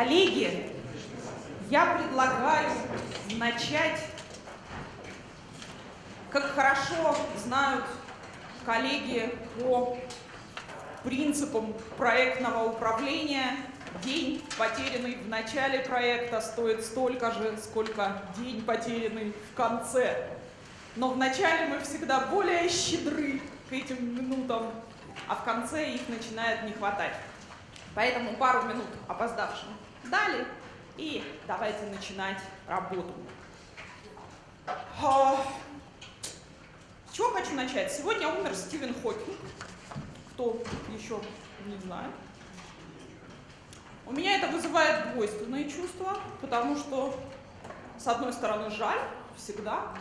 Коллеги, я предлагаю начать, как хорошо знают коллеги по принципам проектного управления, день, потерянный в начале проекта, стоит столько же, сколько день, потерянный в конце. Но в начале мы всегда более щедры к этим минутам, а в конце их начинает не хватать. Поэтому пару минут опоздавшим дали, и давайте начинать работу. А, с чего хочу начать? Сегодня умер Стивен Хокинг. Кто еще не знает. У меня это вызывает двойственные чувства, потому что, с одной стороны, жаль всегда,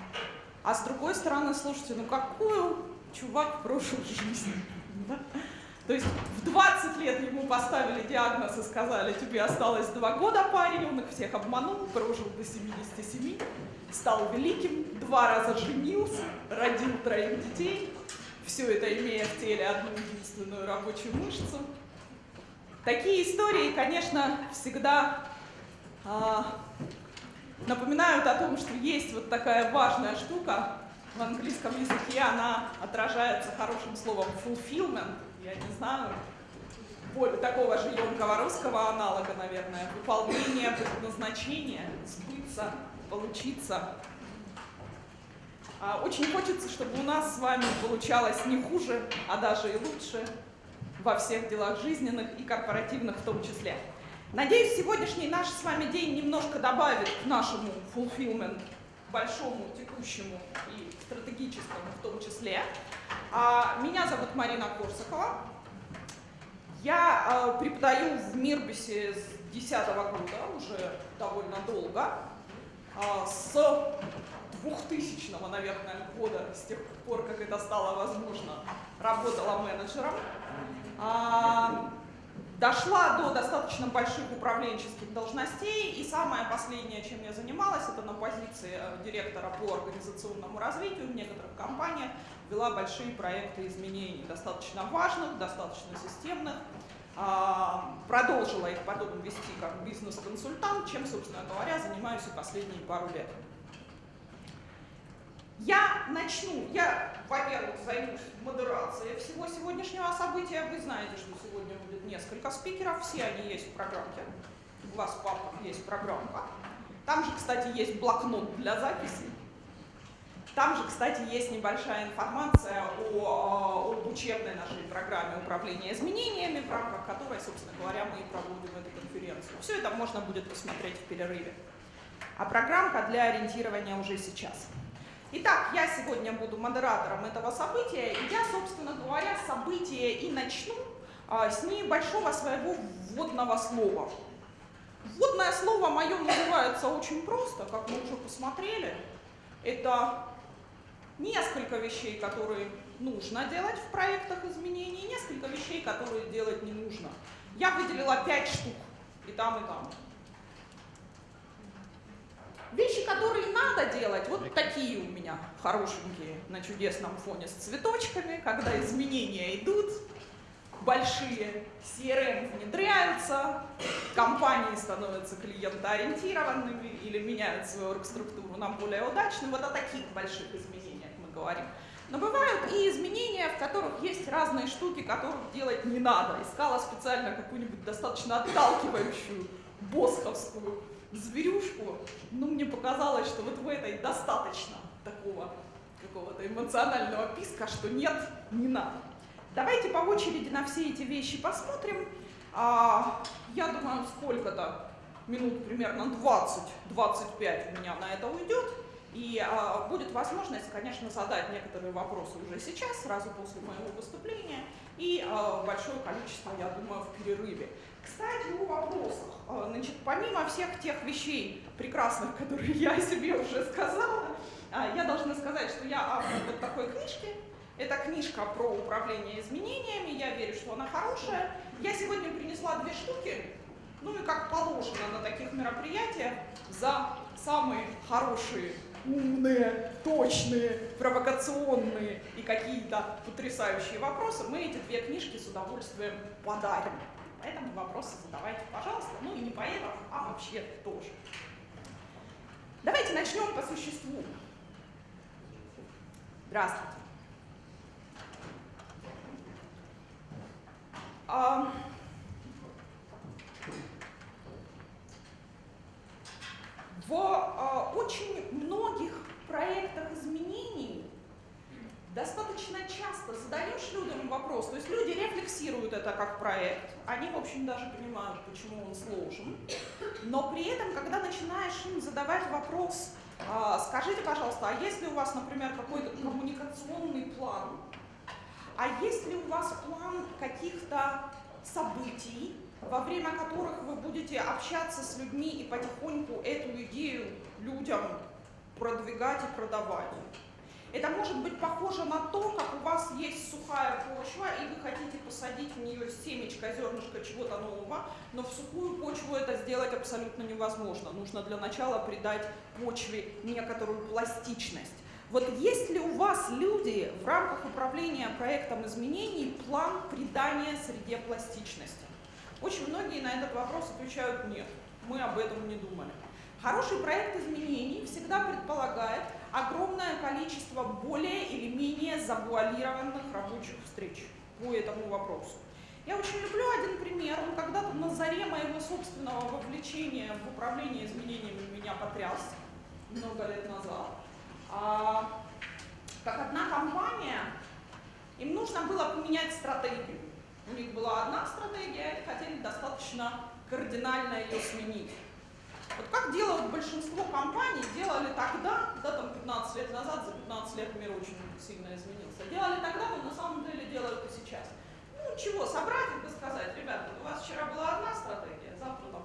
а с другой стороны, слушайте, ну какую чувак прожил жизнь. То есть в 20 лет ему поставили диагноз и сказали, тебе осталось два года, парень, он их всех обманул, прожил до 77, стал великим, два раза женился, родил троих детей, все это имея в теле одну единственную рабочую мышцу. Такие истории, конечно, всегда а, напоминают о том, что есть вот такая важная штука в английском языке, она отражается хорошим словом fulfillment, я не знаю, более такого же емкого русского аналога, наверное, выполнение предназначения, сбыться, получиться. А, очень хочется, чтобы у нас с вами получалось не хуже, а даже и лучше во всех делах жизненных и корпоративных в том числе. Надеюсь, сегодняшний наш с вами день немножко добавит к нашему fulfillment большому, текущему и стратегическому в том числе. А, меня зовут Марина Корсакова. Я э, преподаю в Мирбисе с 2010 года, уже довольно долго. А, с 2000, наверное, года, с тех пор, как это стало возможно, работала менеджером. Дошла до достаточно больших управленческих должностей, и самое последнее, чем я занималась, это на позиции э, директора по организационному развитию в некоторых компаниях, вела большие проекты изменений, достаточно важных, достаточно системных, а, продолжила их потом вести как бизнес-консультант, чем, собственно говоря, занимаюсь и последние пару лет. Я начну, я, во-первых, займусь модерацией всего сегодняшнего события. Вы знаете, что сегодня будет несколько спикеров, все они есть в программке. У вас в папках есть программка. Там же, кстати, есть блокнот для записи. Там же, кстати, есть небольшая информация о, об учебной нашей программе управления изменениями, в рамках которой, собственно говоря, мы и проводим эту конференцию. Все это можно будет посмотреть в перерыве. А программка для ориентирования уже сейчас. Итак, я сегодня буду модератором этого события, и я, собственно говоря, событие и начну а, с небольшого своего вводного слова. Вводное слово мое называется очень просто, как мы уже посмотрели. Это несколько вещей, которые нужно делать в проектах изменений, несколько вещей, которые делать не нужно. Я выделила пять штук, и там, и там. Вещи, которые надо делать, вот такие у меня хорошенькие на чудесном фоне с цветочками, когда изменения идут, большие, CRM внедряются, компании становятся клиентоориентированными или меняют свою оргструктуру на более удачную. Вот о таких больших изменениях мы говорим. Но бывают и изменения, в которых есть разные штуки, которых делать не надо. Искала специально какую-нибудь достаточно отталкивающую босховскую зверюшку, ну, мне показалось, что вот в этой достаточно такого какого-то эмоционального писка, что нет, не надо. Давайте по очереди на все эти вещи посмотрим. А, я думаю, сколько-то минут, примерно 20-25 у меня на это уйдет. И а, будет возможность, конечно, задать некоторые вопросы уже сейчас, сразу после моего выступления, и а, большое количество, я думаю, в перерыве. Кстати, о вопросах. А, значит, помимо всех тех вещей прекрасных, которые я себе уже сказала, а, я должна сказать, что я автор вот такой книжки. Это книжка про управление изменениями, я верю, что она хорошая. Я сегодня принесла две штуки, ну и как положено на таких мероприятиях, за самые хорошие, умные, точные, провокационные и какие-то потрясающие вопросы мы эти две книжки с удовольствием подарим. Поэтому вопросы задавайте, пожалуйста. Ну и не поэтому, а вообще тоже. Давайте начнем по существу. Здравствуйте. А, в очень многих проектах изменений достаточно часто задаешь людям вопрос, то есть люди рефлексируют это как проект, они, в общем, даже понимают, почему он сложен, но при этом, когда начинаешь им задавать вопрос, а, скажите, пожалуйста, а есть ли у вас, например, какой-то коммуникационный план, а есть ли у вас план каких-то событий, во время которых вы будете общаться с людьми и потихоньку эту идею людям продвигать и продавать? Это может быть похоже на то, как у вас есть сухая почва, и вы хотите посадить в нее семечко, зернышко чего-то нового, но в сухую почву это сделать абсолютно невозможно. Нужно для начала придать почве некоторую пластичность. Вот есть ли у вас люди в рамках управления проектом изменений план придания среде пластичности? Очень многие на этот вопрос отвечают нет, мы об этом не думали. Хороший проект изменений всегда предполагает огромное количество более или менее завуалированных рабочих встреч по этому вопросу. Я очень люблю один пример, он когда-то на заре моего собственного вовлечения в управление изменениями меня потряс много лет назад. А, как одна компания, им нужно было поменять стратегию. У них была одна стратегия, и хотели достаточно кардинально ее сменить. Вот как делают большинство компаний, делали тогда, да, там 15 лет назад, за 15 лет мир очень сильно изменился, делали тогда, но на самом деле делают и сейчас. Ну чего, собрать и сказать, ребята, у вас вчера была одна стратегия, завтра.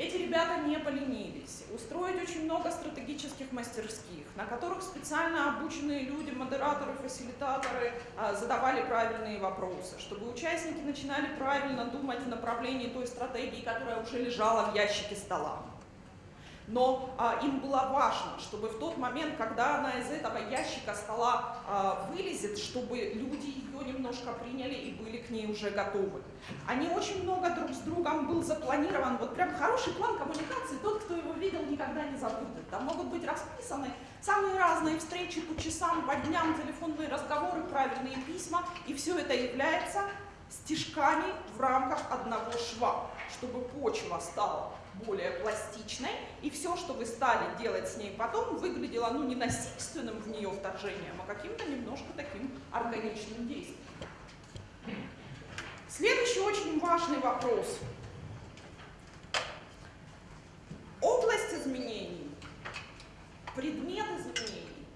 Эти ребята не поленились. Устроить очень много стратегических мастерских, на которых специально обученные люди, модераторы, фасилитаторы а, задавали правильные вопросы, чтобы участники начинали правильно думать в направлении той стратегии, которая уже лежала в ящике стола но а, им было важно, чтобы в тот момент, когда она из этого ящика стола а, вылезет, чтобы люди ее немножко приняли и были к ней уже готовы. Они очень много друг с другом был запланирован, вот прям хороший план коммуникации, тот, кто его видел, никогда не забудет. Там могут быть расписаны самые разные встречи по часам, по дням, телефонные разговоры, правильные письма, и все это является стежками в рамках одного шва, чтобы почва стала более пластичной, и все, что вы стали делать с ней потом, выглядело ну, не насильственным в нее вторжением, а каким-то немножко таким органичным действием. Следующий очень важный вопрос. Область изменений, предмет изменений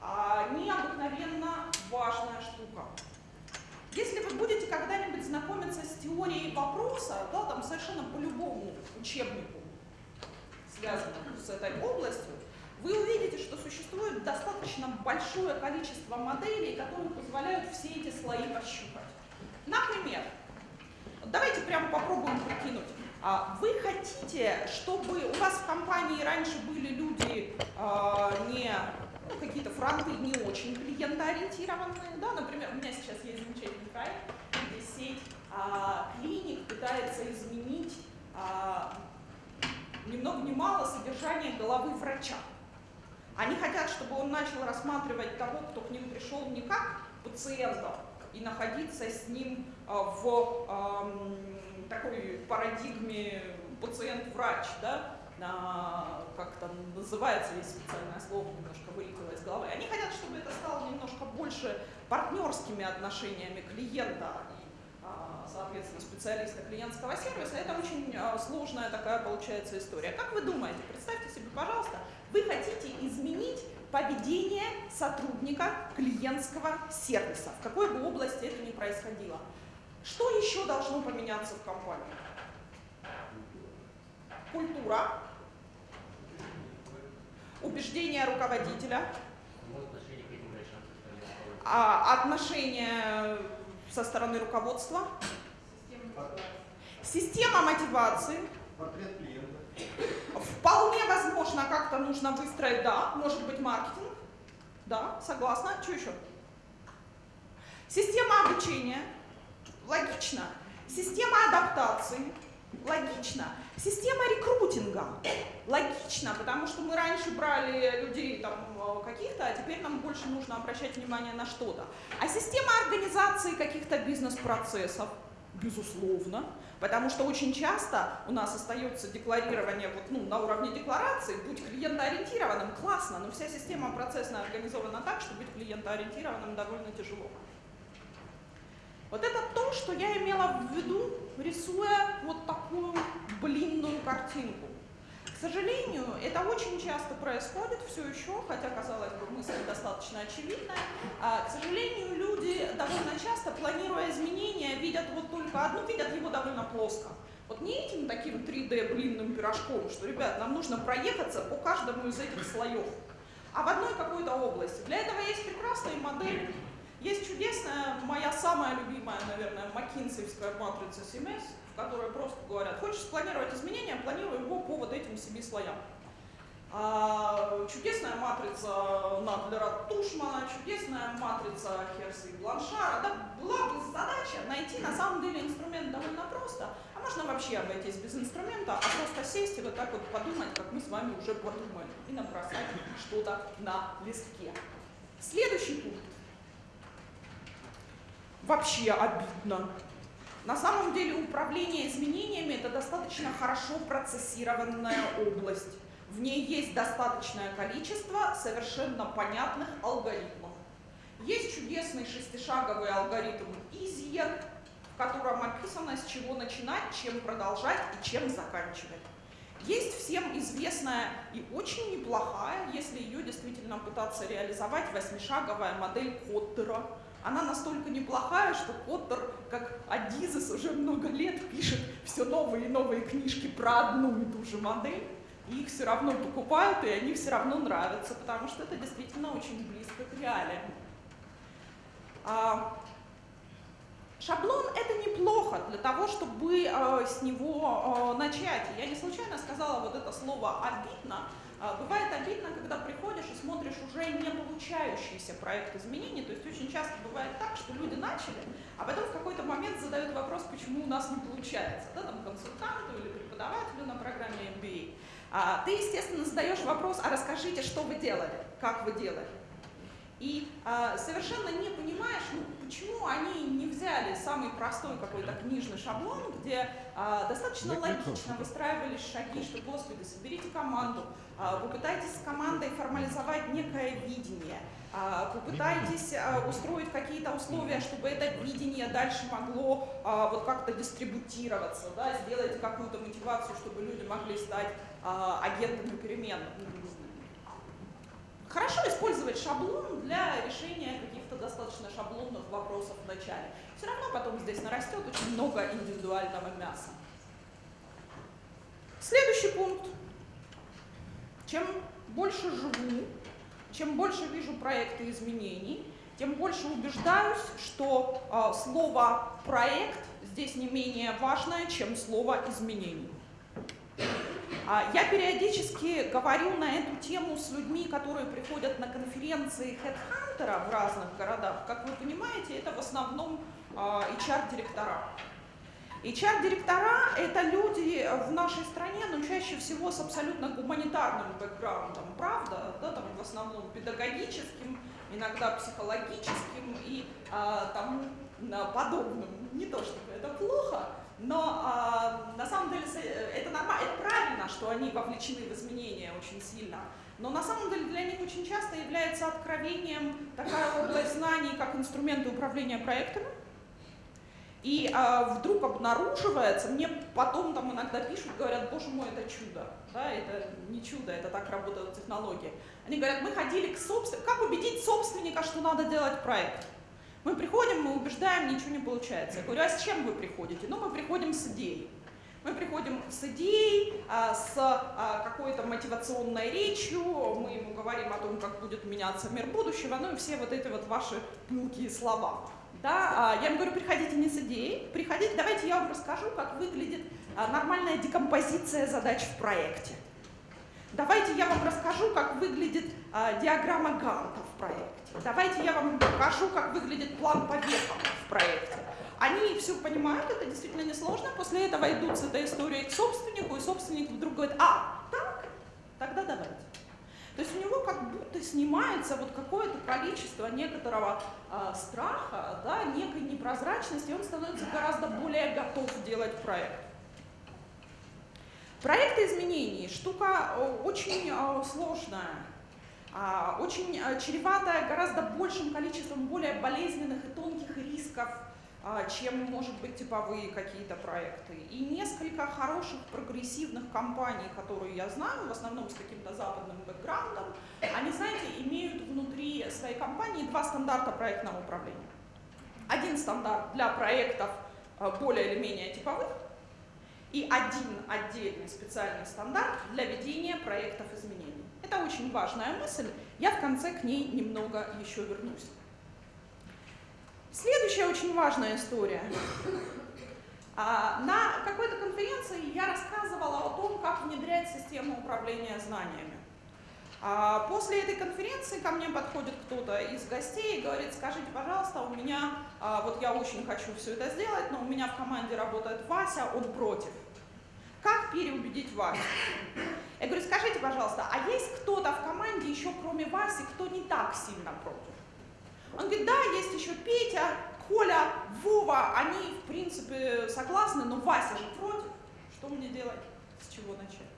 а, необыкновенно важная штука. Если вы будете когда-нибудь знакомиться с теорией вопроса, да, там совершенно по любому учебнику, связанному с этой областью, вы увидите, что существует достаточно большое количество моделей, которые позволяют все эти слои пощупать. Например, давайте прямо попробуем прикинуть. А вы хотите, чтобы у вас в компании раньше были люди э, не ну, какие-то фронты не очень клиентоориентированные. Да? Например, у меня сейчас есть замечательный проект, где сеть а, клиник пытается изменить а, ни много ни мало содержание головы врача. Они хотят, чтобы он начал рассматривать того, кто к ним пришел не как пациента, и находиться с ним а, в э, такой парадигме пациент-врач, да, как там называется, есть специальное слово, немножко вылетело из головы. Они хотят, чтобы это стало немножко больше партнерскими отношениями клиента и, а, соответственно, специалиста клиентского сервиса. Это очень а, сложная такая получается история. Как вы думаете, представьте себе, пожалуйста, вы хотите изменить поведение сотрудника клиентского сервиса, в какой бы области это ни происходило. Что еще должно поменяться в компании? Культура, убеждения руководителя, а, отношения со стороны руководства, система мотивации. Вполне возможно, как-то нужно выстроить, да, может быть маркетинг, да, согласна. Что еще? Система обучения, логично. Система адаптации. Логично. Система рекрутинга. Логично, потому что мы раньше брали людей там э, каких-то, а теперь нам больше нужно обращать внимание на что-то. А система организации каких-то бизнес-процессов. Безусловно. Потому что очень часто у нас остается декларирование вот, ну, на уровне декларации, будь клиентоориентированным, классно, но вся система процессная организована так, что быть клиентоориентированным довольно тяжело. Вот это то, что я имела в виду, рисуя вот такую блинную картинку. К сожалению, это очень часто происходит все еще, хотя, казалось бы, мысль достаточно очевидная. А, к сожалению, люди довольно часто, планируя изменения, видят вот только одну, видят его довольно плоско. Вот не этим таким 3D блинным пирожком, что, ребят, нам нужно проехаться по каждому из этих слоев, а в одной какой-то области. Для этого есть прекрасные модели. Есть чудесная, моя самая любимая, наверное, макинсовская матрица CMS, которые просто говорят, хочешь спланировать изменения, планируй его по вот этим семи слоям. А, чудесная матрица Надлера Тушмана, чудесная матрица Херса и Бланшара. Да, была бы задача найти на самом деле инструмент довольно просто, а можно вообще обойтись без инструмента, а просто сесть и вот так вот подумать, как мы с вами уже подумали, и набросать что-то на листке. Следующий пункт. Вообще обидно. На самом деле управление изменениями – это достаточно хорошо процессированная область. В ней есть достаточное количество совершенно понятных алгоритмов. Есть чудесный шестишаговый алгоритм Easier, в котором описано, с чего начинать, чем продолжать и чем заканчивать. Есть всем известная и очень неплохая, если ее действительно пытаться реализовать, восьмишаговая модель Коттера – она настолько неплохая, что Поттер, как Адизес, уже много лет пишет все новые и новые книжки про одну и ту же модель. И их все равно покупают, и они все равно нравятся, потому что это действительно очень близко к реалиям. А, шаблон — это неплохо для того, чтобы э, с него э, начать. Я не случайно сказала вот это слово «обидно», бывает обидно, когда приходишь и смотришь уже не получающийся проект изменений, то есть очень часто бывает так, что люди начали, а потом в какой-то момент задают вопрос, почему у нас не получается, да, там консультанту или преподавателю на программе MBA. А, ты, естественно, задаешь вопрос, а расскажите, что вы делали, как вы делали. И а, совершенно не понимаешь, ну, почему они не взяли самый простой какой-то книжный шаблон, где а, достаточно логично выстраивались шаги, что, господи, соберите команду, а, попытайтесь с командой формализовать некое видение, а, попытайтесь а, устроить какие-то условия, чтобы это видение дальше могло а, вот как-то дистрибутироваться, да, сделайте какую-то мотивацию, чтобы люди могли стать а, агентами перемен Хорошо использовать шаблон для решения каких-то достаточно шаблонных вопросов в начале. Все равно потом здесь нарастет очень много индивидуального мяса. Следующий пункт. Чем больше живу, чем больше вижу проекты изменений, тем больше убеждаюсь, что э, слово «проект» здесь не менее важное, чем слово «изменений». А, я периодически говорю на эту тему с людьми, которые приходят на конференции HeadHunter в разных городах. Как вы понимаете, это в основном HR-директора. А, HR-директора – это люди в нашей стране, но чаще всего с абсолютно гуманитарным бэкграундом, правда? Да, там в основном педагогическим, иногда психологическим и а, тому подобным. Не то чтобы это плохо, но а, на самом деле это нормально, это правильно, что они вовлечены в изменения очень сильно. Но на самом деле для них очень часто является откровением такая область знаний, как инструменты управления проектами. И а, вдруг обнаруживается, мне потом там иногда пишут, говорят, боже мой, это чудо. Да, это не чудо, это так работают технологии. Они говорят, мы ходили к собственнику, как убедить собственника, что надо делать проект? Мы приходим, мы убеждаем, ничего не получается. Я говорю, а с чем вы приходите? Ну, мы приходим с идеей. Мы приходим с идеей, а, с а, какой-то мотивационной речью, мы ему говорим о том, как будет меняться мир будущего, ну и все вот эти вот ваши пылкие слова. Да, а, я ему говорю, приходите не с идеей, приходите, давайте я вам расскажу, как выглядит нормальная декомпозиция задач в проекте. Давайте я вам расскажу, как выглядит диаграмма Ганта в проекте. Давайте я вам покажу, как выглядит план по в проекте. они все понимают, это действительно несложно, после этого идут с этой историей к собственнику, и собственник вдруг говорит, а, так, тогда давайте. То есть у него как будто снимается вот какое-то количество некоторого э, страха, да, некой непрозрачности, и он становится гораздо более готов делать проект. Проекты изменений – штука очень э, сложная, очень чреватая гораздо большим количеством более болезненных и тонких рисков, а, чем, может быть, типовые какие-то проекты. И несколько хороших прогрессивных компаний, которые я знаю, в основном с каким-то западным бэкграундом, они, знаете, имеют внутри своей компании два стандарта проектного управления. Один стандарт для проектов а, более или менее типовых, и один отдельный специальный стандарт для ведения проектов изменений. Это очень важная мысль, я в конце к ней немного еще вернусь. Следующая очень важная история. А, на какой-то конференции я рассказывала о том, как внедрять систему управления знаниями. А, после этой конференции ко мне подходит кто-то из гостей и говорит, скажите, пожалуйста, у меня, а, вот я очень хочу все это сделать, но у меня в команде работает Вася, он против. Как переубедить Васю? Я говорю, скажите, пожалуйста, а есть кто-то в команде еще кроме Васи, кто не так сильно против? Он говорит, да, есть еще Петя, Коля, Вова, они, в принципе, согласны, но Вася же против. Что мне делать? С чего начать?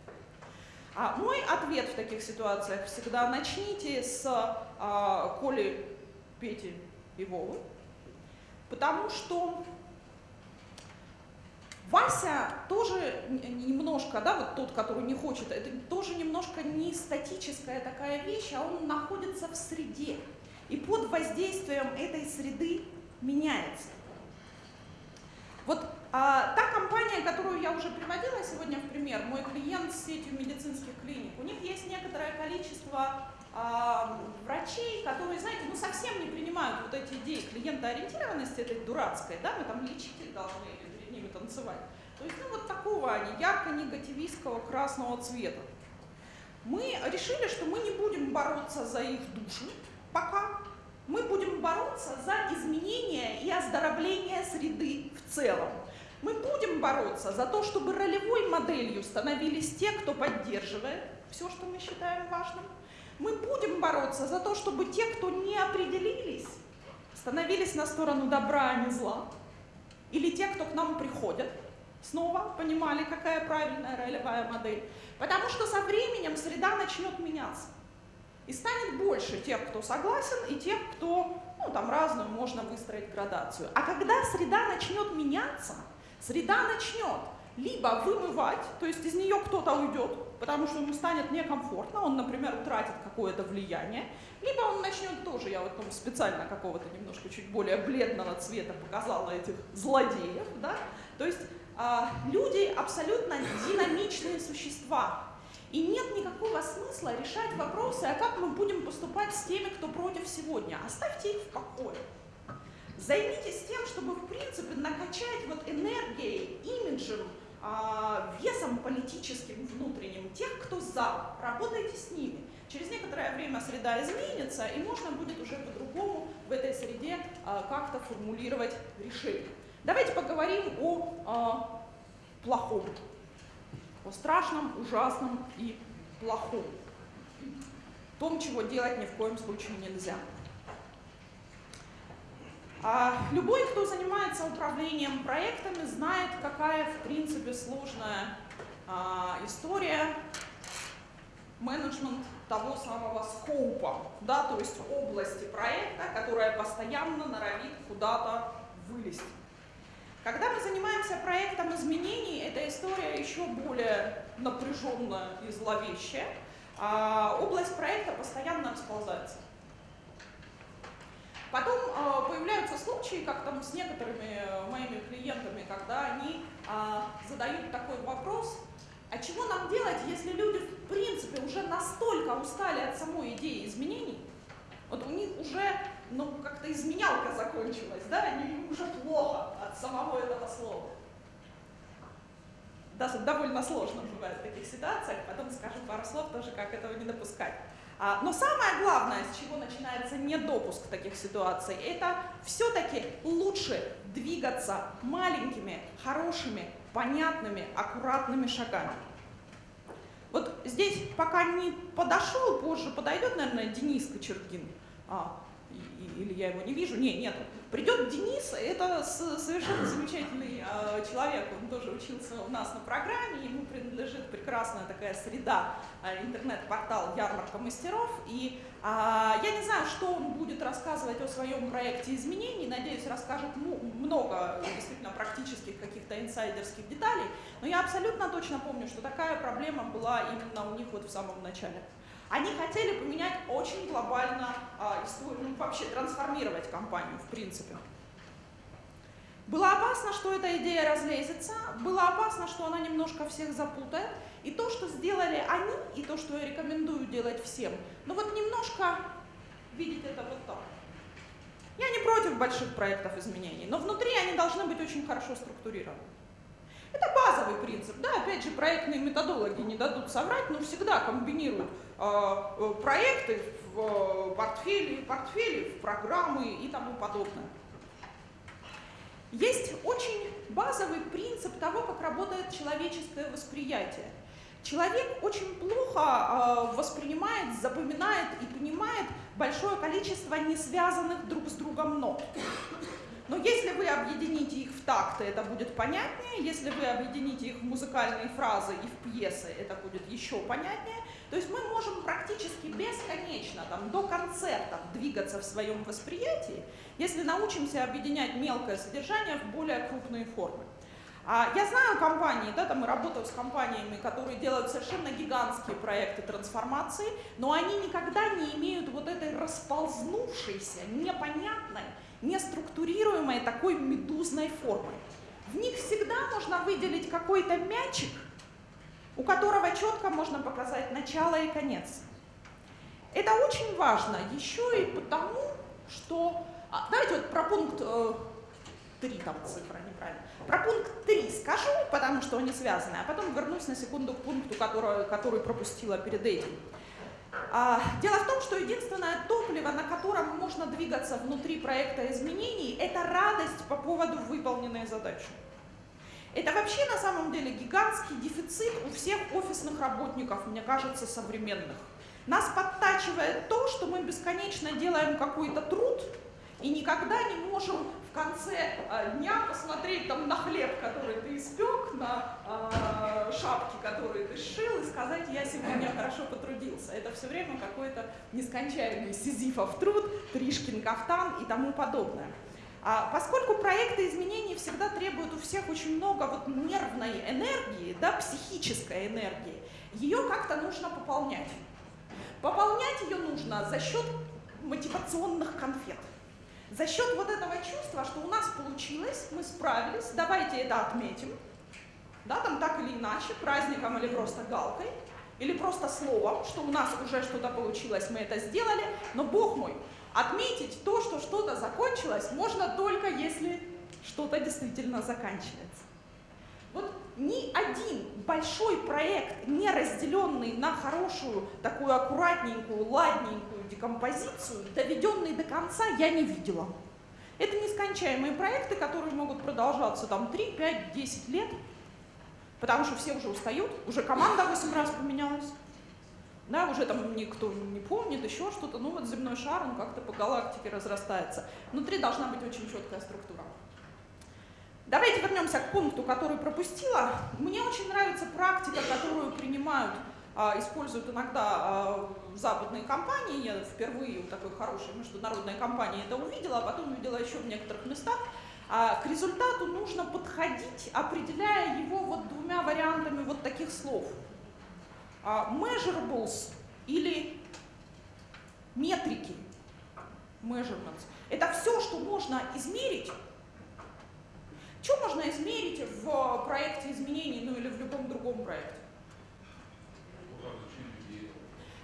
А мой ответ в таких ситуациях всегда начните с а, Коли, Пети и Вовы, потому что Вася тоже немножко, да, вот тот, который не хочет, это тоже немножко не статическая такая вещь, а он находится в среде и под воздействием этой среды меняется. Вот а, та компания, которую я уже приводила сегодня в пример, мой клиент с сетью медицинских клиник, у них есть некоторое количество а, врачей, которые, знаете, ну совсем не принимают вот эти идеи клиентоориентированности этой дурацкой, да, мы там лечитель должны танцевать. То есть, ну вот такого они, ярко-негативистского красного цвета. Мы решили, что мы не будем бороться за их души, пока мы будем бороться за изменение и оздоровление среды в целом. Мы будем бороться за то, чтобы ролевой моделью становились те, кто поддерживает все, что мы считаем важным. Мы будем бороться за то, чтобы те, кто не определились, становились на сторону добра, а не зла. Или те, кто к нам приходят, снова понимали, какая правильная ролевая модель. Потому что со временем среда начнет меняться. И станет больше тех, кто согласен, и тех, кто, ну, там разную можно выстроить градацию. А когда среда начнет меняться, среда начнет либо вымывать, то есть из нее кто-то уйдет, потому что ему станет некомфортно, он, например, утратит какое-то влияние, либо он начнет тоже, я вот там специально какого-то немножко чуть более бледного цвета показала этих злодеев, да, то есть а, люди абсолютно динамичные существа, и нет никакого смысла решать вопросы, а как мы будем поступать с теми, кто против сегодня. Оставьте их в покое. Займитесь тем, чтобы, в принципе, накачать вот энергией, имиджем, а, весом политическим внутренним тех, кто за. Работайте с ними. Через некоторое время среда изменится, и можно будет уже по-другому в этой среде а, как-то формулировать решение. Давайте поговорим о а, плохом о страшном, ужасном и плохом. Том, чего делать ни в коем случае нельзя. А любой, кто занимается управлением проектами, знает, какая, в принципе, сложная история менеджмент того самого скоупа, да, то есть области проекта, которая постоянно норовит куда-то вылезть. Когда мы занимаемся проектом изменений, эта история еще более напряженная и зловещая. А область проекта постоянно расползается. Потом э, появляются случаи, как там с некоторыми моими клиентами, когда они э, задают такой вопрос, а чего нам делать, если люди в принципе уже настолько устали от самой идеи изменений, вот у них уже ну, как-то изменялка закончилась, да, они уже плохо от самого этого слова. Даже довольно сложно бывает в таких ситуациях, потом скажу пару слов тоже, как этого не допускать. А, но самое главное, с чего начинается недопуск таких ситуаций, это все-таки лучше двигаться маленькими, хорошими, понятными, аккуратными шагами. Вот здесь пока не подошел, позже подойдет, наверное, Денис Кочергин. А, или я его не вижу? Не, нет. Придет Денис, это совершенно замечательный э, человек, он тоже учился у нас на программе, ему принадлежит прекрасная такая среда, э, интернет-портал «Ярмарка мастеров», и э, я не знаю, что он будет рассказывать о своем проекте изменений, надеюсь, расскажет много действительно практических каких-то инсайдерских деталей, но я абсолютно точно помню, что такая проблема была именно у них вот в самом начале. Они хотели поменять очень глобально а, ну, вообще трансформировать компанию, в принципе. Было опасно, что эта идея разлезется, было опасно, что она немножко всех запутает. И то, что сделали они, и то, что я рекомендую делать всем, ну вот немножко видеть это вот так. Я не против больших проектов изменений, но внутри они должны быть очень хорошо структурированы. Это базовый принцип. Да, опять же, проектные методологи не дадут соврать, но всегда комбинируют а, э, проекты в э, портфели, портфели в программы и тому подобное. Есть очень базовый принцип того, как работает человеческое восприятие. Человек очень плохо э, воспринимает, запоминает и понимает большое количество несвязанных друг с другом нот. Но если вы объедините их в такты, это будет понятнее. Если вы объедините их в музыкальные фразы и в пьесы, это будет еще понятнее. То есть мы можем практически бесконечно, там, до концертов двигаться в своем восприятии, если научимся объединять мелкое содержание в более крупные формы. А я знаю компании, да, там и работаю с компаниями, которые делают совершенно гигантские проекты трансформации, но они никогда не имеют вот этой расползнувшейся, непонятной, неструктурируемой такой медузной формы. В них всегда можно выделить какой-то мячик, у которого четко можно показать начало и конец. Это очень важно еще и потому, что... А, давайте вот про пункт э, 3, там цифра неправильно. Про пункт 3 скажу, потому что они связаны, а потом вернусь на секунду к пункту, который, который пропустила перед этим. А, дело в том, что единственное топливо, на котором можно двигаться внутри проекта изменений, это радость по поводу выполненной задачи. Это вообще на самом деле гигантский дефицит у всех офисных работников, мне кажется, современных. Нас подтачивает то, что мы бесконечно делаем какой-то труд и никогда не можем в конце э, дня посмотреть там на хлеб, который ты испек, на э, шапки, которые ты сшил, и сказать, я сегодня хорошо потрудился. Это все время какой-то нескончаемый сизифов труд, Тришкин кафтан и тому подобное. А поскольку проекты изменений всегда требуют у всех очень много вот нервной энергии, да, психической энергии, ее как-то нужно пополнять. Пополнять ее нужно за счет мотивационных конфет. За счет вот этого чувства, что у нас получилось, мы справились, давайте это отметим, да, там так или иначе, праздником или просто галкой, или просто словом, что у нас уже что-то получилось, мы это сделали, но, бог мой, Отметить то, что что-то закончилось, можно только если что-то действительно заканчивается. Вот ни один большой проект, не разделенный на хорошую, такую аккуратненькую, ладненькую декомпозицию, доведенный до конца, я не видела. Это нескончаемые проекты, которые могут продолжаться там 3, 5, 10 лет, потому что все уже устают, уже команда 8 раз поменялась да, уже там никто не помнит, еще что-то, ну вот земной шар, он как-то по галактике разрастается. Внутри должна быть очень четкая структура. Давайте вернемся к пункту, который пропустила. Мне очень нравится практика, которую принимают, используют иногда а, западные компании. Я впервые у такой хорошей международной компании это увидела, а потом увидела еще в некоторых местах. А, к результату нужно подходить, определяя его вот двумя вариантами вот таких слов – а, measurables или метрики, measurements, это все, что можно измерить. Что можно измерить в проекте изменений, ну или в любом другом проекте?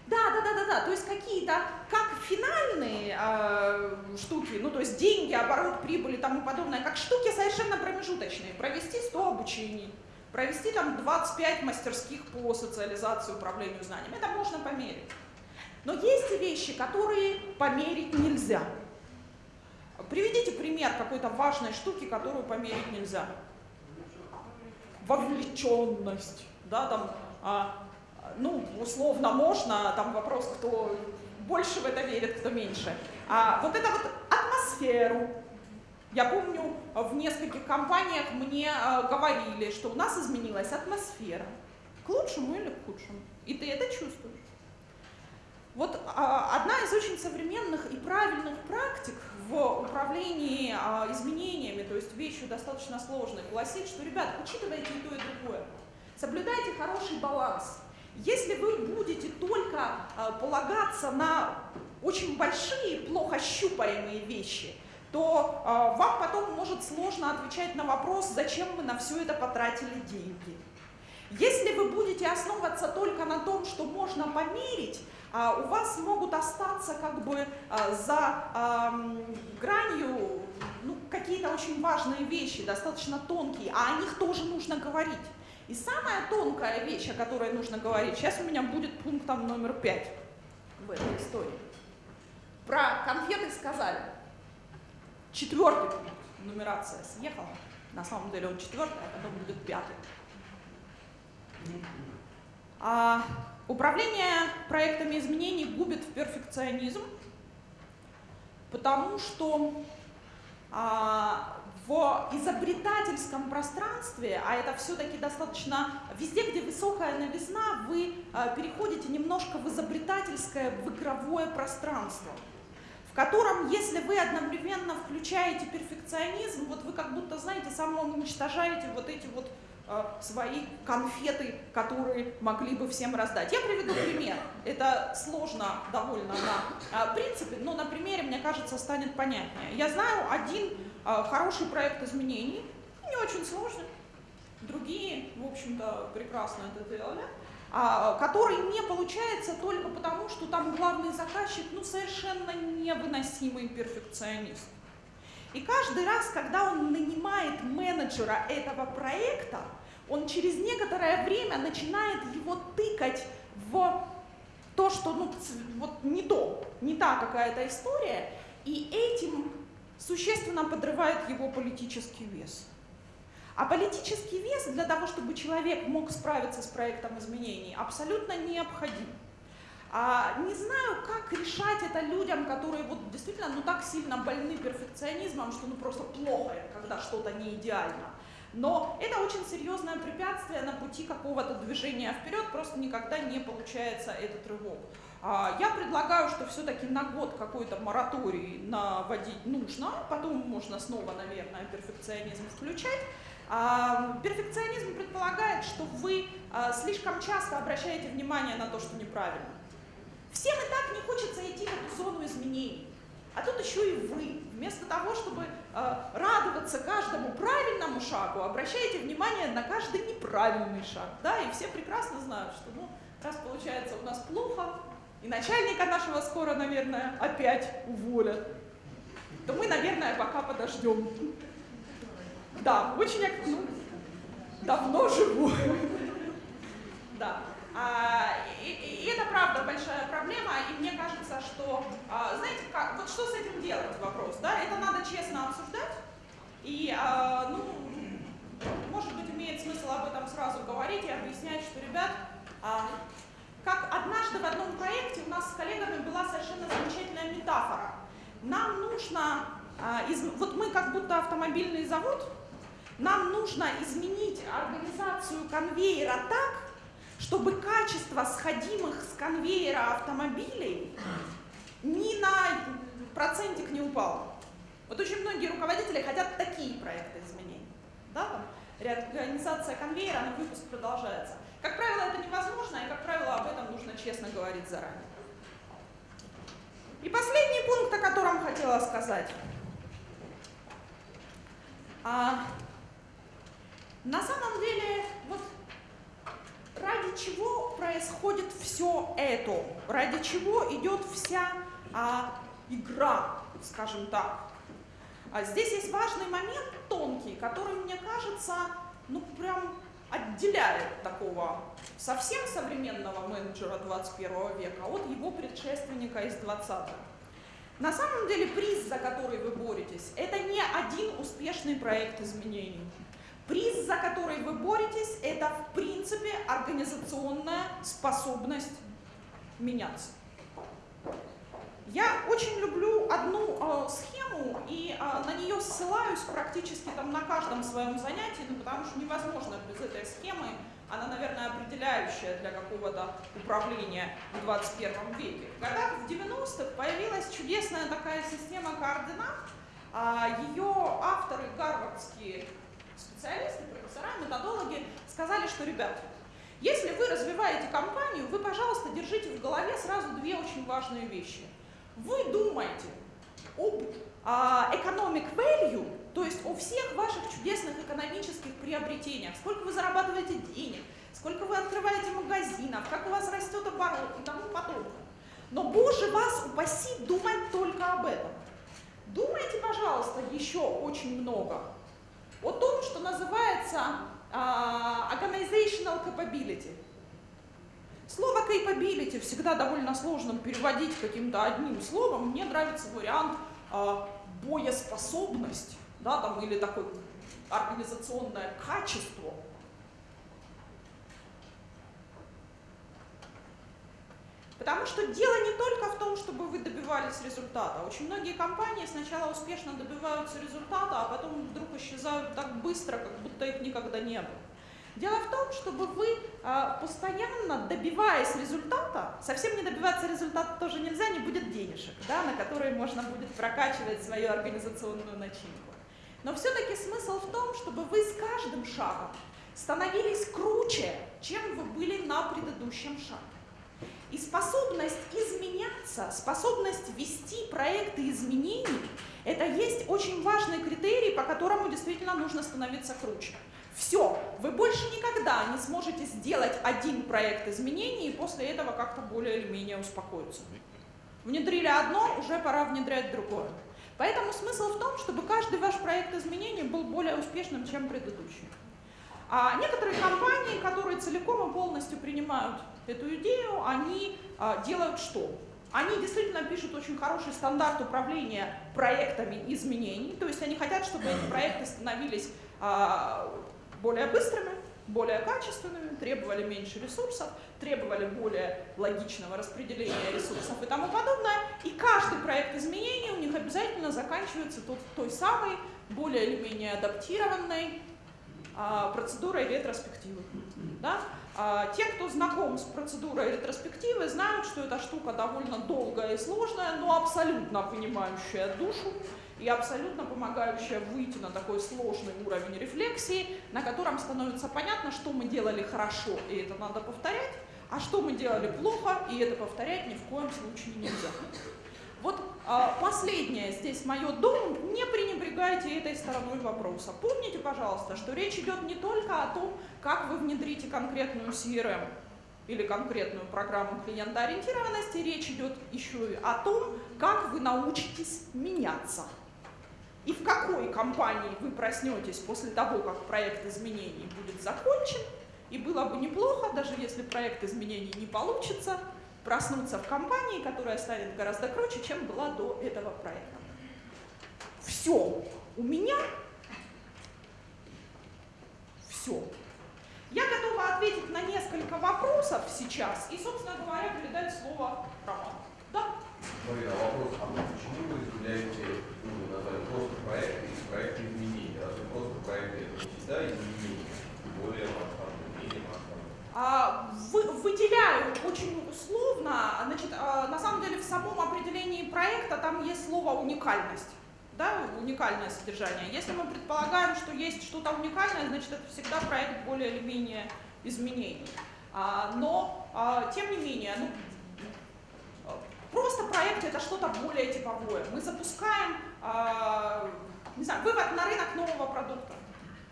Да, да, да, да, да. То есть какие-то, как финальные э, штуки, ну то есть деньги, оборот, прибыль и тому подобное, как штуки совершенно промежуточные. Провести 100 обучений, провести там 25 мастерских по социализации управлению знаниями. Это можно померить. Но есть вещи, которые померить нельзя. Приведите пример какой-то важной штуки, которую померить нельзя. Вовлеченность, да, там, а, ну, условно можно, там вопрос, кто больше в это верит, кто меньше. А вот это вот атмосферу. Я помню, в нескольких компаниях мне а, говорили, что у нас изменилась атмосфера. К лучшему или к худшему. И ты это чувствуешь. Вот а, одна из очень современных и правильных практик в управлении а, изменениями, то есть вещью достаточно сложной, гласит, что, ребят, учитывайте и то, и другое. Соблюдайте хороший баланс. Если вы будете только а, полагаться на очень большие, плохо щупаемые вещи, то а, вам потом может сложно отвечать на вопрос, зачем вы на все это потратили деньги. Если вы будете основываться только на том, что можно померить, а, у вас могут остаться как бы за гранью ну, какие-то очень важные вещи, достаточно тонкие, а о них тоже нужно говорить. И самая тонкая вещь, о которой нужно говорить, сейчас у меня будет пунктом номер пять в этой истории. Про конфеты сказали. Четвертый пункт, нумерация съехала. На самом деле он четвертый, а потом будет пятый. А, управление проектами изменений губит в перфекционизм, потому что а, в изобретательском пространстве, а это все-таки достаточно, везде, где высокая новизна, вы а, переходите немножко в изобретательское, в игровое пространство, в котором, если вы одновременно включаете перфекционизм, вот вы как будто, знаете, самоуничтожаете вот эти вот Э, свои конфеты, которые могли бы всем раздать. Я приведу пример. Это сложно довольно на э, принципе, но на примере, мне кажется, станет понятнее. Я знаю один э, хороший проект изменений, не очень сложный, другие, в общем-то, прекрасно это делали, а, который не получается только потому, что там главный заказчик, ну, совершенно невыносимый перфекционист. И каждый раз, когда он нанимает менеджера этого проекта, он через некоторое время начинает его тыкать в то, что ну, вот не то, не та какая-то история, и этим существенно подрывает его политический вес. А политический вес для того, чтобы человек мог справиться с проектом изменений, абсолютно необходим. А, не знаю, как решать это людям, которые вот действительно ну, так сильно больны перфекционизмом, что ну просто плохо, когда что-то не идеально. Но это очень серьезное препятствие на пути какого-то движения вперед, просто никогда не получается этот рывок. А, я предлагаю, что все-таки на год какой-то мораторий наводить нужно, потом можно снова, наверное, перфекционизм включать. А, перфекционизм предполагает, что вы а, слишком часто обращаете внимание на то, что неправильно. Всем и так не хочется идти в эту зону изменений. А тут еще и вы, вместо того, чтобы э, радоваться каждому правильному шагу, обращаете внимание на каждый неправильный шаг. Да? И все прекрасно знают, что ну, раз получается у нас плохо, и начальника нашего скоро, наверное, опять уволят, то мы, наверное, пока подождем. Да, очень ну, давно живу. Да. А, и, и это правда большая проблема, и мне кажется, что, а, знаете, как, вот что с этим делать вопрос, да, это надо честно обсуждать, и, а, ну, может быть, имеет смысл об этом сразу говорить и объяснять, что, ребят, как однажды в одном проекте у нас с коллегами была совершенно замечательная метафора. Нам нужно, вот мы как будто автомобильный завод, нам нужно изменить организацию конвейера так, чтобы качество сходимых с конвейера автомобилей ни на процентик не упало. Вот очень многие руководители хотят такие проекты изменений. Да, реорганизация конвейера, но выпуск продолжается. Как правило, это невозможно, и, как правило, об этом нужно честно говорить заранее. И последний пункт, о котором хотела сказать. А, на самом деле, вот ради чего происходит все это, ради чего идет вся а, игра, скажем так. А здесь есть важный момент тонкий, который, мне кажется, ну прям отделяет такого совсем современного менеджера 21 века от его предшественника из 20-х. На самом деле приз, за который вы боретесь, это не один успешный проект изменений. Приз, за который вы боретесь, это в принципе организационная способность меняться. Я очень люблю одну э, схему и э, на нее ссылаюсь практически там на каждом своем занятии, ну, потому что невозможно без этой схемы, она, наверное, определяющая для какого-то управления в 21 веке. В годах в 90-х появилась чудесная такая система координат, э, ее авторы, гарвардские специалисты, профессора, методологи, сказали, что, ребят, если вы развиваете компанию, вы, пожалуйста, держите в голове сразу две очень важные вещи – вы думаете об а, economic value, то есть о всех ваших чудесных экономических приобретениях, сколько вы зарабатываете денег, сколько вы открываете магазинов, как у вас растет оборот и тому подобное. Но, Боже, вас упаси думать только об этом. Думайте, пожалуйста, еще очень много о том, что называется uh, organizational capability. Слово capability всегда довольно сложно переводить каким-то одним словом. Мне нравится вариант э, боеспособность, да, там, или такое организационное качество. Потому что дело не только в том, чтобы вы добивались результата. Очень многие компании сначала успешно добиваются результата, а потом вдруг исчезают так быстро, как будто их никогда не было. Дело в том, чтобы вы а, постоянно, добиваясь результата, совсем не добиваться результата тоже нельзя, не будет денежек, да, на которые можно будет прокачивать свою организационную начинку. Но все-таки смысл в том, чтобы вы с каждым шагом становились круче, чем вы были на предыдущем шаге. И способность изменяться, способность вести проекты изменений, это есть очень важный критерий, по которому действительно нужно становиться круче. Все, вы больше никогда не сможете сделать один проект изменений и после этого как-то более или менее успокоиться. Внедрили одно, уже пора внедрять другое. Поэтому смысл в том, чтобы каждый ваш проект изменений был более успешным, чем предыдущий. А некоторые компании, которые целиком и полностью принимают эту идею, они а, делают что? Они действительно пишут очень хороший стандарт управления проектами изменений, то есть они хотят, чтобы эти проекты становились а, более быстрыми, более качественными, требовали меньше ресурсов, требовали более логичного распределения ресурсов и тому подобное. И каждый проект изменений у них обязательно заканчивается тот, той самой, более или менее адаптированной а, процедурой ретроспективы. Да? А, те, кто знаком с процедурой ретроспективы, знают, что эта штука довольно долгая и сложная, но абсолютно понимающая душу и абсолютно помогающая выйти на такой сложный уровень рефлексии, на котором становится понятно, что мы делали хорошо, и это надо повторять, а что мы делали плохо, и это повторять ни в коем случае нельзя. Вот а, последнее здесь мое дом, не пренебрегайте этой стороной вопроса. Помните, пожалуйста, что речь идет не только о том, как вы внедрите конкретную CRM или конкретную программу клиентоориентированности, речь идет еще и о том, как вы научитесь меняться и в какой компании вы проснетесь после того, как проект изменений будет закончен, и было бы неплохо, даже если проект изменений не получится, проснуться в компании, которая станет гораздо круче, чем была до этого проекта. Все. У меня все. Я готова ответить на несколько вопросов сейчас и, собственно говоря, передать слово Роману. Да? Марина, вопрос, а почему вы назвали просто проекты и проекты изменений. Разве просто проекты всегда изменения, более масштабные, менее масштабные? А, вы, выделяю очень условно, значит, а, на самом деле в самом определении проекта там есть слово уникальность. Да, уникальное содержание. Если мы предполагаем, что есть что-то уникальное, значит это всегда проект более или менее изменений. А, но, а, тем не менее, ну, Просто проект это что-то более типовое. Мы запускаем, не знаю, вывод на рынок нового продукта.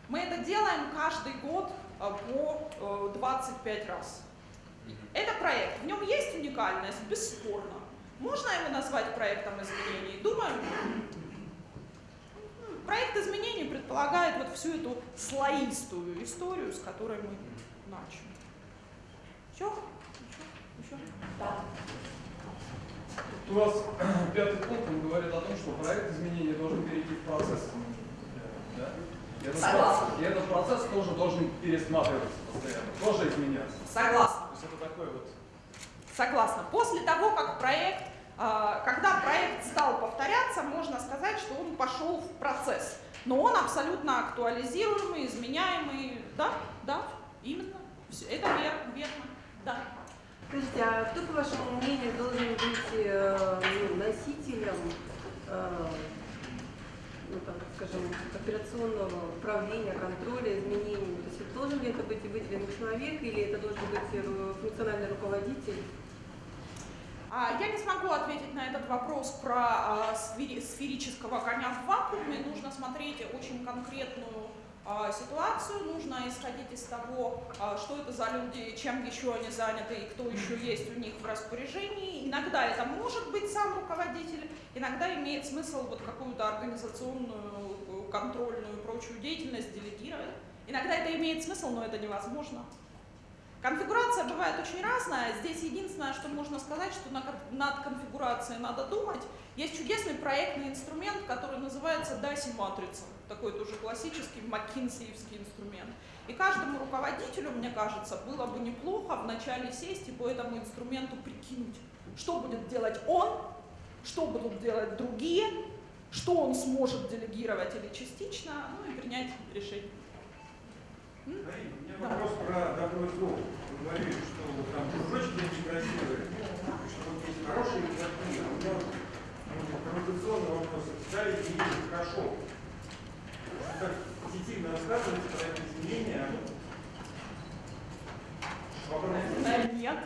Мы это делаем каждый год э, по э, 25 раз. Это проект. В нем есть уникальность, бесспорно. Можно его назвать проектом изменений? Думаю, проект изменений предполагает вот всю эту слоистую историю, с которой мы начали. Все? Еще? Еще? Да. У вас пятый пункт он говорит о том, что проект изменения должен перейти в процесс. Да? И этот, Согласна. процесс, и этот процесс тоже должен пересматриваться постоянно, тоже изменяться. Согласна. То есть это такой вот Согласна. После того, как проект, а, когда проект стал повторяться, можно сказать, что он пошел в процесс. Но он абсолютно актуализируемый, изменяемый. Да, да, именно. Всё, Это верно, верно. Да. Скажите, а кто, по вашему мнению, должен быть э, ну, носителем, э, ну, там, скажем, операционного управления, контроля изменений? То есть должен ли это быть выделенный человек или это должен быть э, функциональный руководитель? А, Я не смогу ответить на этот вопрос про а, сфери- сферического коня в вакууме. Нужно смотреть очень конкретную ситуацию, нужно исходить из того, а, что это за люди, чем еще они заняты и кто еще есть у них в распоряжении. Иногда это может быть сам руководитель, иногда имеет смысл вот какую-то организационную, э, контрольную, прочую деятельность делегировать. Иногда это имеет смысл, но это невозможно. Конфигурация бывает очень разная. Здесь единственное, что можно сказать, что над конфигурацией надо думать. Есть чудесный проектный инструмент, который называется DASI матрица. Такой тоже классический маккинсеевский инструмент. И каждому руководителю, мне кажется, было бы неплохо вначале сесть и по этому инструменту прикинуть, что будет делать он, что будут делать другие, что он сможет делегировать или частично, ну и принять решение. У меня вопрос про добро и зло. Вы говорили, что там кружочки очень красивые, что вот есть хорошие и плохие. А у меня вот ну, провокационный вопрос. Да, изменения хорошо. Вы так позитивно рассказываете про это изменение. Вопрос. Да, Нет.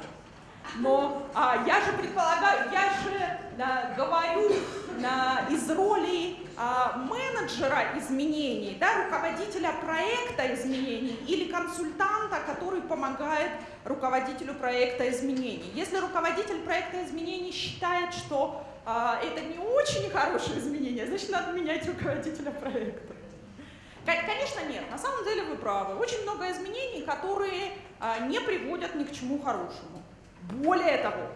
Но а, я же предполагаю, я же да, говорю на, из роли а, менеджера изменений, да, руководителя проекта изменений или консультанта, который помогает руководителю проекта изменений. Если руководитель проекта изменений считает, что а, это не очень хорошее изменение, значит надо менять руководителя проекта. Кон- Конечно, нет. На самом деле вы правы. Очень много изменений, которые а, не приводят ни к чему хорошему. Более того,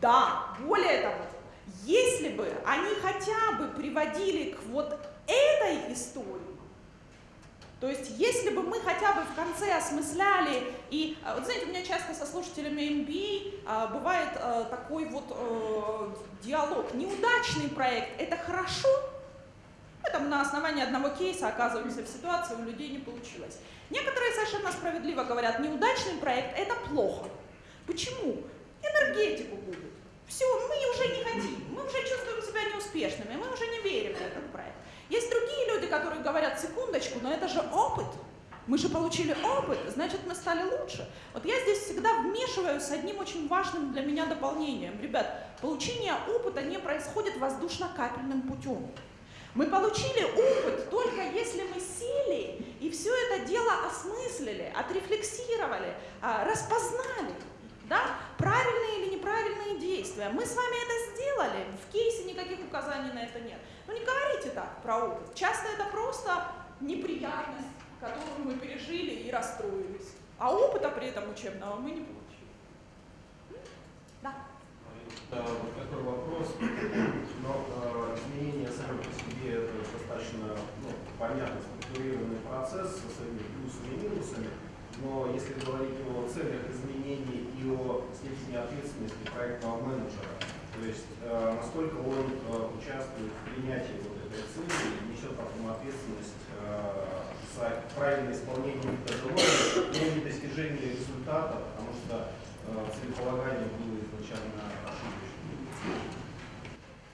да, более того, если бы они хотя бы приводили к вот этой истории, то есть если бы мы хотя бы в конце осмысляли, и а, вот знаете, у меня часто со слушателями MBA а, бывает а, такой вот э, диалог. Неудачный проект – это хорошо, мы там на основании одного кейса оказываемся в ситуации, у людей не получилось. Некоторые совершенно справедливо говорят, неудачный проект – это плохо. Почему? Энергетику губит. Все, мы уже не хотим, мы уже чувствуем себя неуспешными, мы уже не верим в этот проект. Есть другие люди, которые говорят, секундочку, но это же опыт. Мы же получили опыт, значит, мы стали лучше. Вот я здесь всегда вмешиваюсь с одним очень важным для меня дополнением. Ребят, получение опыта не происходит воздушно-капельным путем. Мы получили опыт только если мы сели и все это дело осмыслили, отрефлексировали, а, распознали. Да? Правильные или неправильные действия. Мы с вами это сделали, в кейсе никаких указаний на это нет. Ну не говорите так про опыт. Часто это просто неприятность, которую мы пережили и расстроились. А опыта при этом учебного мы не получили. Да. Да, вот такой вопрос. Но э, изменения сами по себе это достаточно ну, понятный, структурированный процесс со своими плюсами и минусами. Но если говорить о целях изменений и о степени ответственности проектного менеджера, то есть э, насколько он э, участвует в принятии вот этой цели и несет потом ответственность э, за правильное исполнение методологии, но не достижение результата, потому что э, целеполагание было изначально ошибочным.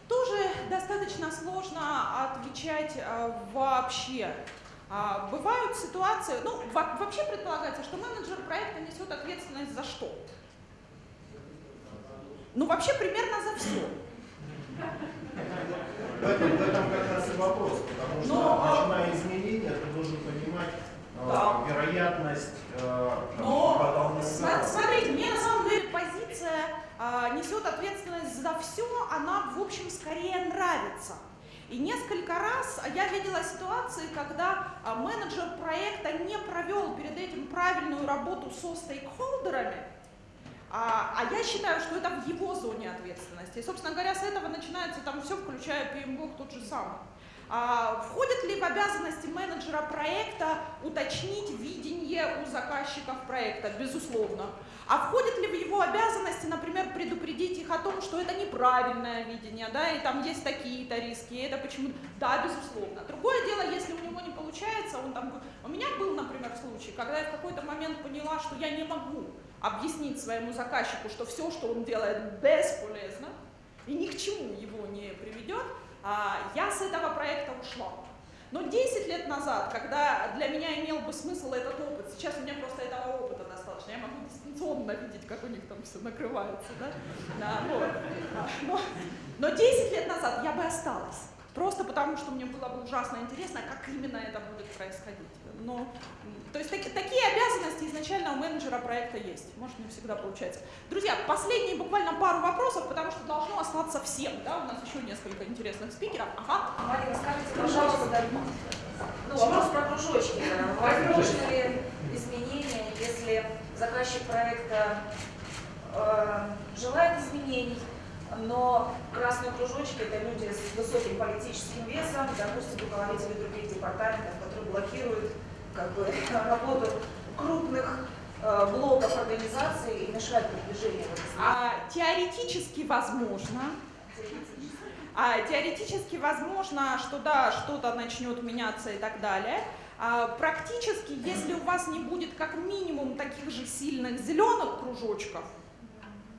Тоже достаточно сложно отвечать э, вообще. А, бывают ситуации, ну, во- вообще предполагается, что менеджер проекта несет ответственность за что? Ну, вообще примерно за все. В этом, в этом как раз и вопрос, потому что Но, а- начиная изменения, ты должен понимать э, Да. вероятность э, Но смотрите, мне на самом деле позиция а, несет ответственность за все, она в общем скорее нравится. И несколько раз я видела ситуации, когда а, менеджер проекта не провел перед этим правильную работу со стейкхолдерами, а, а я считаю, что это в его зоне ответственности. И, собственно говоря, с этого начинается там все, включая PMBOK тот же самый. А, входит ли в обязанности менеджера проекта уточнить видение у заказчиков проекта? Безусловно. А входит ли в его обязанности, например, предупредить их о том, что это неправильное видение, да, и там есть такие-то риски, и это почему Да, безусловно. Другое дело, если у него не получается, он там... У меня был, например, случай, когда я в какой-то момент поняла, что я не могу объяснить своему заказчику, что все, что он делает, бесполезно, и ни к чему его не приведет, а, я с этого проекта ушла. Но 10 лет назад, когда для меня имел бы смысл этот опыт, сейчас у меня просто этого опыта достаточно, я могу дистанционно видеть, как у них там все накрывается, да? да вот. Но, но 10 лет назад я бы осталась. Просто потому, что мне было бы ужасно интересно, как именно это будет происходить. Но, то есть таки, такие обязанности изначально у менеджера проекта есть. Может, не всегда получается. Друзья, последние буквально пару вопросов, потому что должно остаться всем. Да? У нас еще несколько интересных спикеров. Ага. Марина, скажите, пожалуйста, ну, вопрос про кружочки. Возможны ли изменения, если заказчик проекта э, желает изменений, но красные кружочки – это люди с высоким политическим весом, допустим, руководители других департаментов, которые блокируют как бы, работу крупных э, блоков организации и мешают продвижению. А, теоретически возможно. А, теоретически возможно, что да, что-то начнет меняться и так далее. А, практически, если у вас не будет как минимум таких же сильных зеленых кружочков,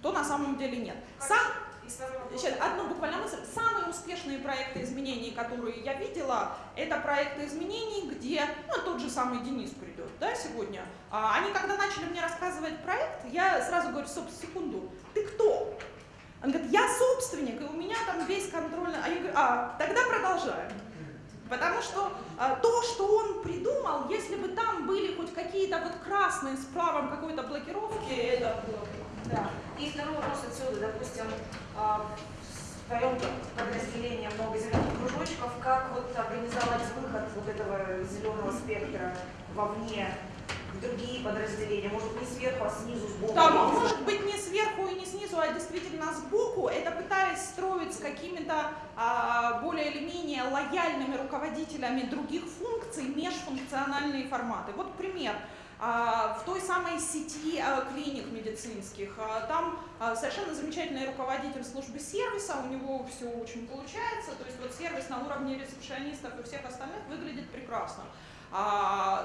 то на самом деле нет. Сам, Сейчас, одну буквально мысль. Самые успешные проекты изменений, которые я видела, это проекты изменений, где, ну, тот же самый Денис придет, да, сегодня. А, они, когда начали мне рассказывать проект, я сразу говорю, стоп, секунду, ты кто? Он говорит, я собственник, и у меня там весь контрольный... А я говорю, а, тогда продолжаем. Потому что а, то, что он придумал, если бы там были хоть какие-то вот красные с правом какой-то блокировки, это было бы да. И второй вопрос отсюда, допустим, а, в твоем подразделении много зеленых кружочков, как вот организовать выход вот этого зеленого спектра вовне, другие подразделения, может не сверху, а снизу, сбоку? Да, может быть не сверху и не снизу, а действительно сбоку, это пытаясь строить с какими-то а, более или менее лояльными руководителями других функций межфункциональные форматы. Вот пример. А, в той самой сети а, клиник медицинских. А, там совершенно замечательный руководитель службы сервиса, у него все очень получается, то есть вот сервис на уровне ресепшионистов и всех остальных выглядит прекрасно.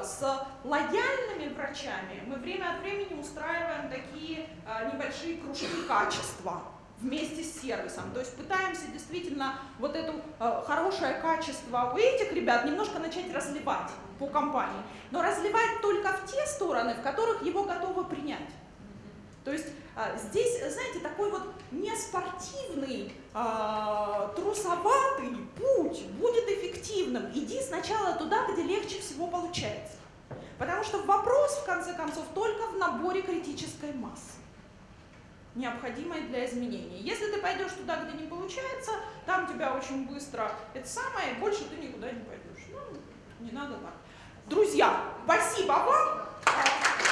С лояльными врачами мы время от времени устраиваем такие небольшие кружки качества вместе с сервисом. То есть пытаемся действительно вот это э, хорошее качество у этих ребят немножко начать разливать по компании. Но разливать только в те стороны, в которых его готовы принять. То есть э, здесь, знаете, такой вот неспортивный, э, трусоватый путь будет эффективным. Иди сначала туда, где легче всего получается. Потому что вопрос, в конце концов, только в наборе критической массы необходимой для изменений. Если ты пойдешь туда, где не получается, там тебя очень быстро это самое, больше ты никуда не пойдешь. Ну, не надо так. Друзья, спасибо вам.